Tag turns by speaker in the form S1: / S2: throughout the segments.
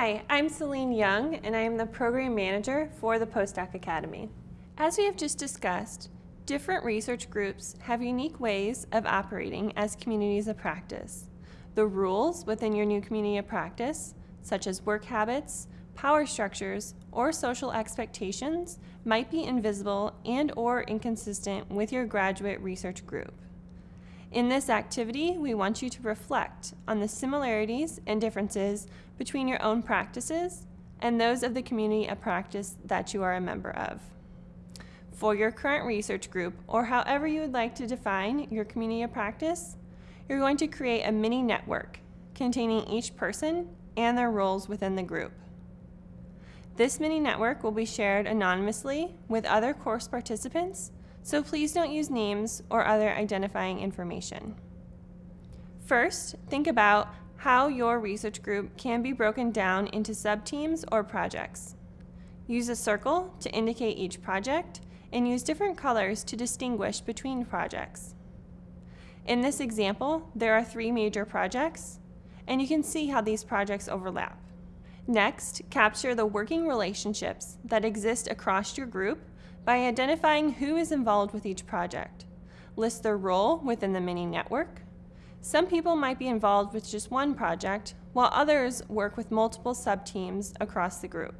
S1: Hi, I'm Celine Young, and I am the Program Manager for the Postdoc Academy. As we have just discussed, different research groups have unique ways of operating as communities of practice. The rules within your new community of practice, such as work habits, power structures, or social expectations, might be invisible and or inconsistent with your graduate research group. In this activity, we want you to reflect on the similarities and differences between your own practices and those of the community of practice that you are a member of. For your current research group, or however you would like to define your community of practice, you're going to create a mini network containing each person and their roles within the group. This mini network will be shared anonymously with other course participants so please don't use names or other identifying information. First, think about how your research group can be broken down into subteams or projects. Use a circle to indicate each project and use different colors to distinguish between projects. In this example, there are three major projects, and you can see how these projects overlap. Next, capture the working relationships that exist across your group by identifying who is involved with each project. List their role within the mini network. Some people might be involved with just one project, while others work with multiple sub-teams across the group.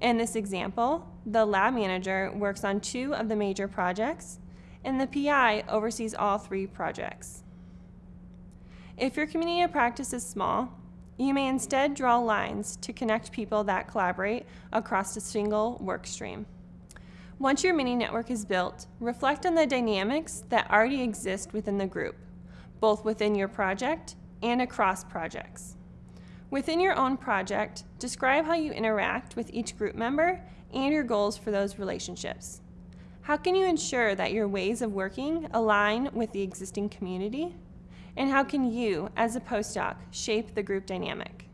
S1: In this example, the lab manager works on two of the major projects, and the PI oversees all three projects. If your community of practice is small, you may instead draw lines to connect people that collaborate across a single work stream. Once your mini network is built, reflect on the dynamics that already exist within the group, both within your project and across projects. Within your own project, describe how you interact with each group member and your goals for those relationships. How can you ensure that your ways of working align with the existing community? And how can you, as a postdoc, shape the group dynamic?